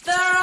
There